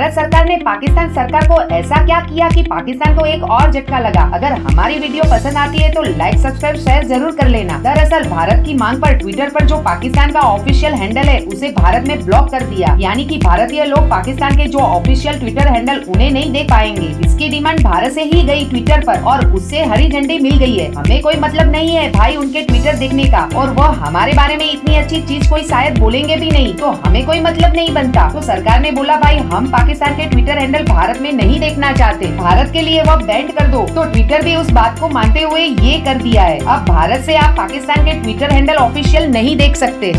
भारत सरकार ने पाकिस्तान सरकार को ऐसा क्या किया कि पाकिस्तान को एक और झटका लगा? अगर हमारी वीडियो पसंद आती है तो लाइक सब्सक्राइब शेयर ज़रूर कर लेना। दरअसल, भारत की मांग पर ट्विटर पर जो पाकिस्तान का ऑफिशियल हैंडल है, उसे भारत में ब्लॉक कर दिया। यानी कि भारतीय लोग पाकिस्तान के जो ऑफिशियल ट्विटर हैंडल उन्हें नहीं देख पाएँगे। इसकी डिमांड भारत से ही गई ट्विटर पर, और उससे हरी झंडी मिल गई है। हमें कोई मतलब नहीं है भाई उनके ट्विटर देखने का। और वो हमारे बारे में इतनी अच्छी चीज़ कोई शायद बोलेंगे भी नहीं। तो हमें कोई मतलब नहीं बनता। तो सरकार ने बोला, भाई, हम पाकिस्तान के ट्विटर हैंडल भारत में नहीं देखना चाहते। भारत के लिए वह बैंड कर दो। तो ट्विटर भी उस बात को मानते हुए ये कर दिया है। अब भारत से आप पाकिस्तान के ट्विटर हैंडल ऑफिशियल नहीं देख सकते।